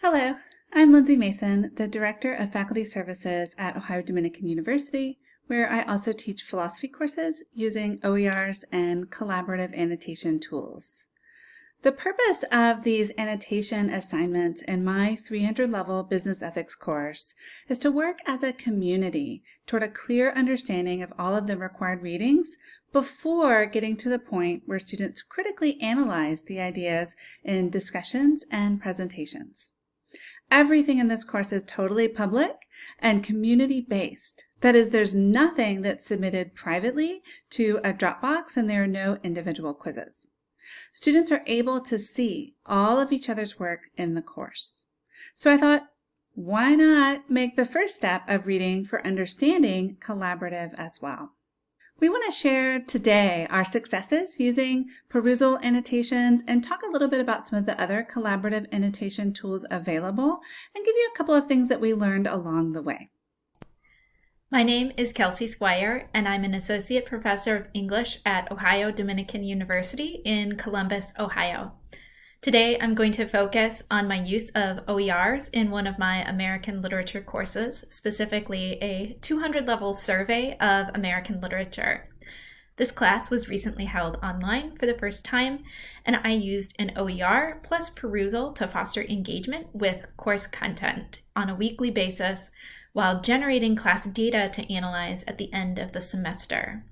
Hello, I'm Lindsay Mason, the Director of Faculty Services at Ohio Dominican University, where I also teach philosophy courses using OERs and collaborative annotation tools. The purpose of these annotation assignments in my 300 level business ethics course is to work as a community toward a clear understanding of all of the required readings before getting to the point where students critically analyze the ideas in discussions and presentations. Everything in this course is totally public and community-based. That is, there's nothing that's submitted privately to a Dropbox and there are no individual quizzes. Students are able to see all of each other's work in the course. So I thought, why not make the first step of reading for understanding collaborative as well? We want to share today our successes using Perusall annotations and talk a little bit about some of the other collaborative annotation tools available and give you a couple of things that we learned along the way. My name is Kelsey Squire, and I'm an Associate Professor of English at Ohio Dominican University in Columbus, Ohio. Today, I'm going to focus on my use of OERs in one of my American literature courses, specifically a 200 level survey of American literature. This class was recently held online for the first time, and I used an OER plus Perusall to foster engagement with course content on a weekly basis while generating class data to analyze at the end of the semester.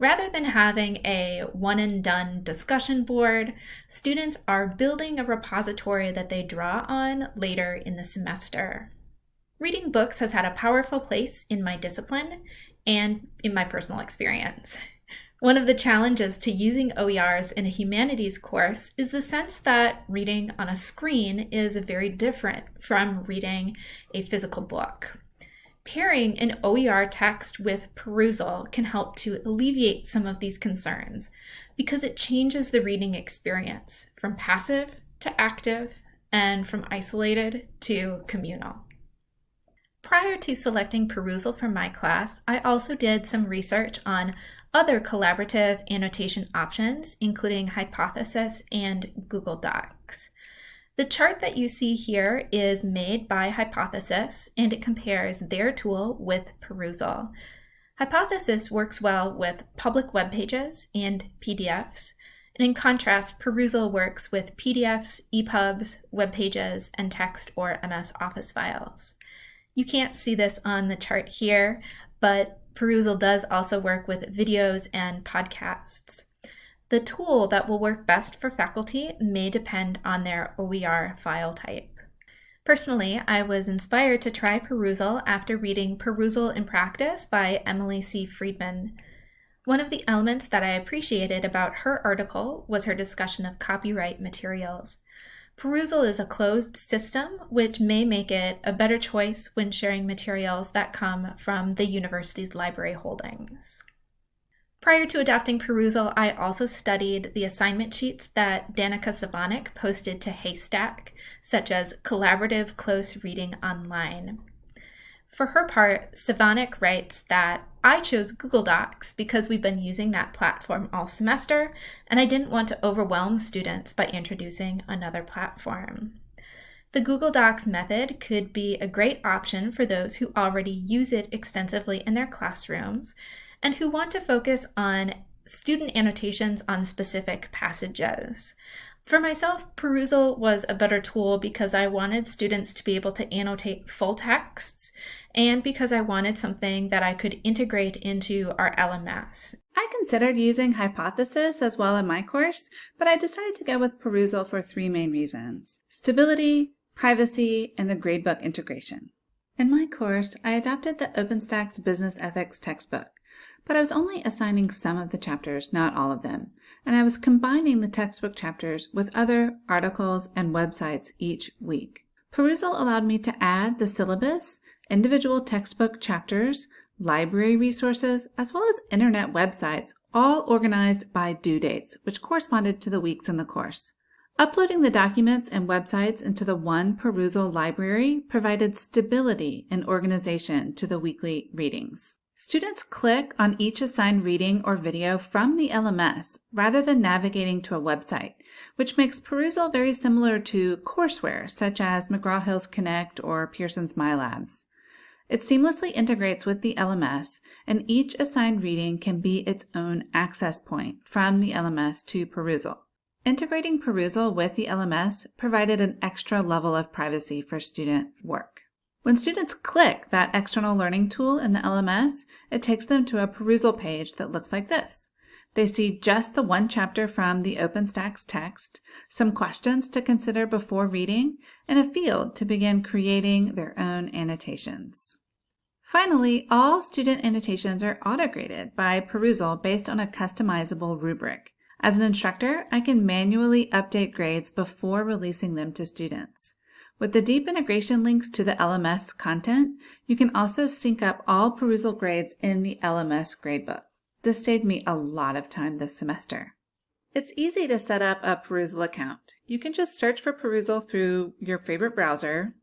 Rather than having a one and done discussion board, students are building a repository that they draw on later in the semester. Reading books has had a powerful place in my discipline and in my personal experience. One of the challenges to using OERs in a humanities course is the sense that reading on a screen is very different from reading a physical book. Pairing an OER text with Perusall can help to alleviate some of these concerns because it changes the reading experience from passive to active and from isolated to communal. Prior to selecting Perusall for my class, I also did some research on other collaborative annotation options, including Hypothesis and Google Docs. The chart that you see here is made by Hypothesis and it compares their tool with Perusall. Hypothesis works well with public web pages and PDFs, and in contrast, Perusall works with PDFs, EPUBs, web pages, and text or MS Office files. You can't see this on the chart here, but Perusall does also work with videos and podcasts. The tool that will work best for faculty may depend on their OER file type. Personally, I was inspired to try Perusall after reading Perusall in Practice by Emily C. Friedman. One of the elements that I appreciated about her article was her discussion of copyright materials. Perusall is a closed system, which may make it a better choice when sharing materials that come from the university's library holdings. Prior to adopting Perusall, I also studied the assignment sheets that Danica Savonick posted to HASTAC, such as Collaborative Close Reading Online. For her part, Savonick writes that I chose Google Docs because we've been using that platform all semester, and I didn't want to overwhelm students by introducing another platform. The Google Docs method could be a great option for those who already use it extensively in their classrooms and who want to focus on student annotations on specific passages. For myself, Perusall was a better tool because I wanted students to be able to annotate full texts and because I wanted something that I could integrate into our LMS. I considered using Hypothesis as well in my course, but I decided to go with Perusall for three main reasons. Stability, privacy, and the gradebook integration. In my course, I adopted the OpenStax Business Ethics textbook but I was only assigning some of the chapters, not all of them, and I was combining the textbook chapters with other articles and websites each week. Perusall allowed me to add the syllabus, individual textbook chapters, library resources, as well as internet websites, all organized by due dates, which corresponded to the weeks in the course. Uploading the documents and websites into the one Perusall library provided stability and organization to the weekly readings. Students click on each assigned reading or video from the LMS rather than navigating to a website, which makes Perusall very similar to courseware such as McGraw-Hill's Connect or Pearson's MyLabs. It seamlessly integrates with the LMS, and each assigned reading can be its own access point from the LMS to Perusall. Integrating Perusall with the LMS provided an extra level of privacy for student work. When students click that external learning tool in the LMS, it takes them to a Perusall page that looks like this. They see just the one chapter from the OpenStax text, some questions to consider before reading, and a field to begin creating their own annotations. Finally, all student annotations are auto-graded by Perusall based on a customizable rubric. As an instructor, I can manually update grades before releasing them to students. With the deep integration links to the LMS content, you can also sync up all Perusall grades in the LMS gradebook. This saved me a lot of time this semester. It's easy to set up a Perusall account. You can just search for Perusall through your favorite browser,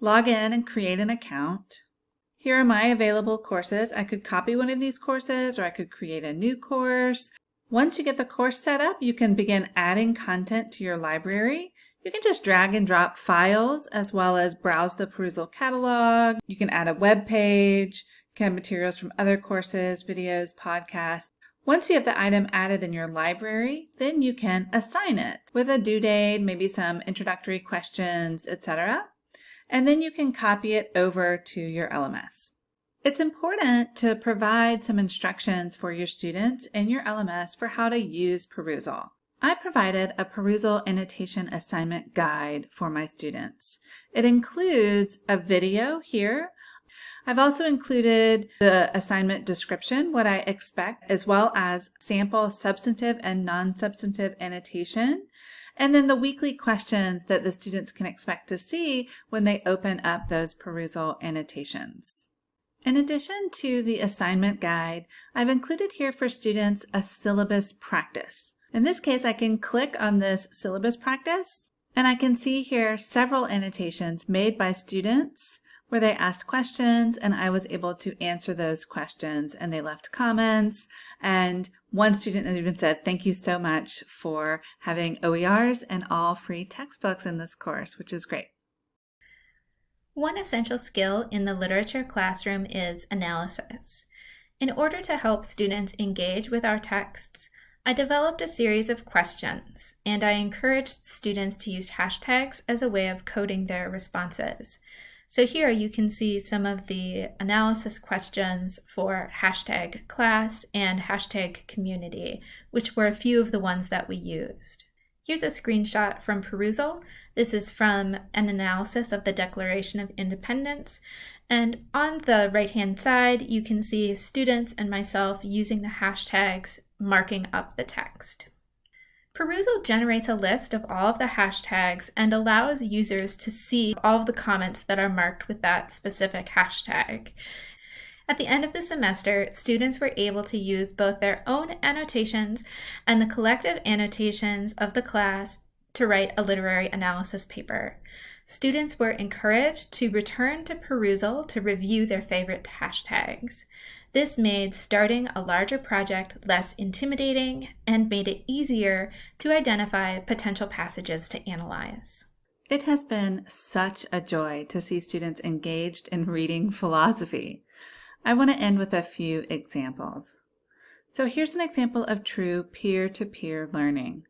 log in and create an account. Here are my available courses. I could copy one of these courses or I could create a new course. Once you get the course set up, you can begin adding content to your library you can just drag and drop files as well as browse the Perusall catalog. You can add a web page, can have materials from other courses, videos, podcasts. Once you have the item added in your library, then you can assign it with a due date, maybe some introductory questions, etc. And then you can copy it over to your LMS. It's important to provide some instructions for your students in your LMS for how to use Perusall. I provided a Perusall annotation assignment guide for my students. It includes a video here. I've also included the assignment description, what I expect, as well as sample substantive and non-substantive annotation, and then the weekly questions that the students can expect to see when they open up those Perusall annotations. In addition to the assignment guide, I've included here for students a syllabus practice. In this case, I can click on this syllabus practice and I can see here several annotations made by students where they asked questions and I was able to answer those questions and they left comments and one student even said thank you so much for having OERs and all free textbooks in this course, which is great. One essential skill in the literature classroom is analysis. In order to help students engage with our texts, I developed a series of questions, and I encouraged students to use hashtags as a way of coding their responses. So here you can see some of the analysis questions for hashtag class and hashtag community, which were a few of the ones that we used. Here's a screenshot from Perusall. This is from an analysis of the Declaration of Independence. And on the right-hand side, you can see students and myself using the hashtags marking up the text. Perusall generates a list of all of the hashtags and allows users to see all of the comments that are marked with that specific hashtag. At the end of the semester, students were able to use both their own annotations and the collective annotations of the class to write a literary analysis paper. Students were encouraged to return to Perusall to review their favorite hashtags. This made starting a larger project less intimidating and made it easier to identify potential passages to analyze. It has been such a joy to see students engaged in reading philosophy. I want to end with a few examples. So here's an example of true peer-to-peer -peer learning.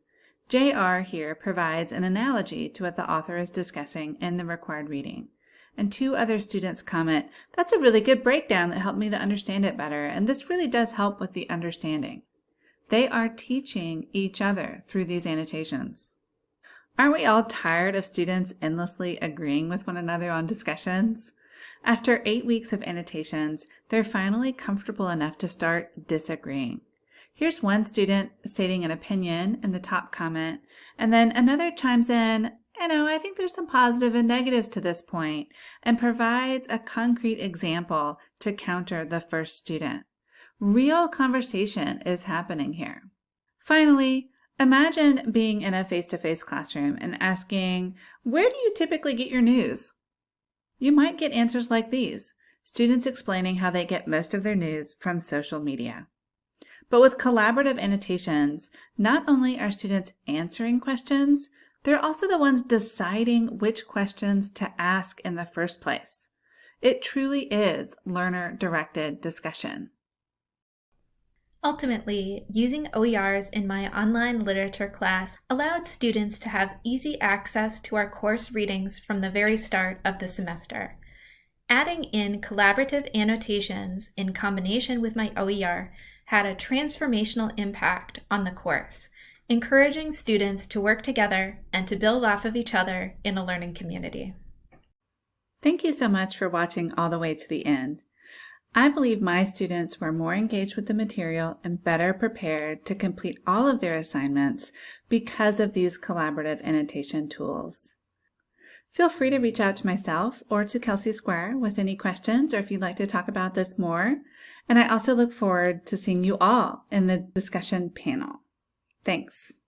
JR here provides an analogy to what the author is discussing in the required reading and two other students comment, that's a really good breakdown that helped me to understand it better, and this really does help with the understanding. They are teaching each other through these annotations. Aren't we all tired of students endlessly agreeing with one another on discussions? After eight weeks of annotations, they're finally comfortable enough to start disagreeing. Here's one student stating an opinion in the top comment, and then another chimes in, you know, I think there's some positive and negatives to this point and provides a concrete example to counter the first student. Real conversation is happening here. Finally, imagine being in a face-to-face -face classroom and asking, where do you typically get your news? You might get answers like these. students explaining how they get most of their news from social media. But with collaborative annotations, not only are students answering questions, they're also the ones deciding which questions to ask in the first place. It truly is learner-directed discussion. Ultimately, using OERs in my online literature class allowed students to have easy access to our course readings from the very start of the semester. Adding in collaborative annotations in combination with my OER had a transformational impact on the course, encouraging students to work together and to build off of each other in a learning community. Thank you so much for watching all the way to the end. I believe my students were more engaged with the material and better prepared to complete all of their assignments because of these collaborative annotation tools. Feel free to reach out to myself or to Kelsey Squire with any questions or if you'd like to talk about this more. And I also look forward to seeing you all in the discussion panel. Thanks.